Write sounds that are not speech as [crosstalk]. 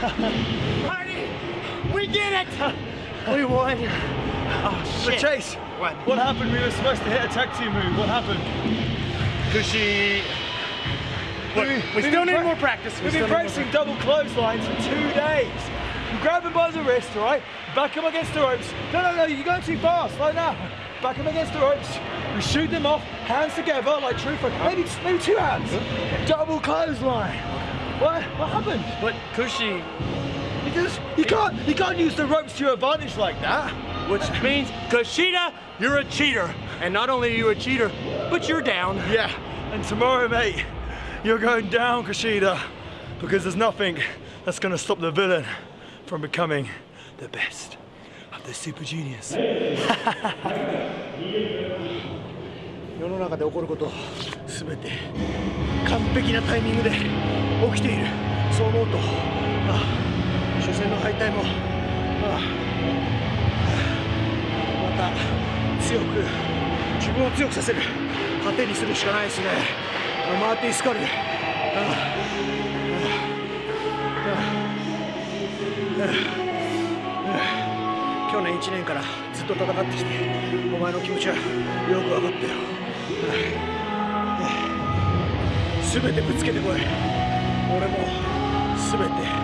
Marty, we did it! We won. Oh But. Chase, What? what happened? We were supposed to hit a tag team move. What happened? Kushi. Look, We- we we've still need more practice. We We've been practicing double clotheslines for two days. You grab him by the wrist, all right? Back him against the ropes. No, no, no, you're going too fast. Like that. Back him against the ropes. We shoot them off, hands together, like true fight. Maybe, maybe two hands. Double clothesline. What? What happened? But Cushy, you just you can't you can't use the ropes to your advantage like that. Which [laughs] means Kushida, you're a cheater, and not only are you a cheater, but you're down. Yeah, and tomorrow, mate, you're going down, Kushida, because there's nothing that's gonna stop the villain from becoming the best of the Super Juniors. [laughs] [laughs] 世の中で起こること全て完璧なタイミングで起きている。そう思うとああ初戦の敗退もああまた強く自分を強くさせる。糧にするしかないですね。あマーティ・スカルあああ去年1年からずっと戦ってきてお前の気持ちはよく分かったよ。すべてぶつけてこい。俺も全て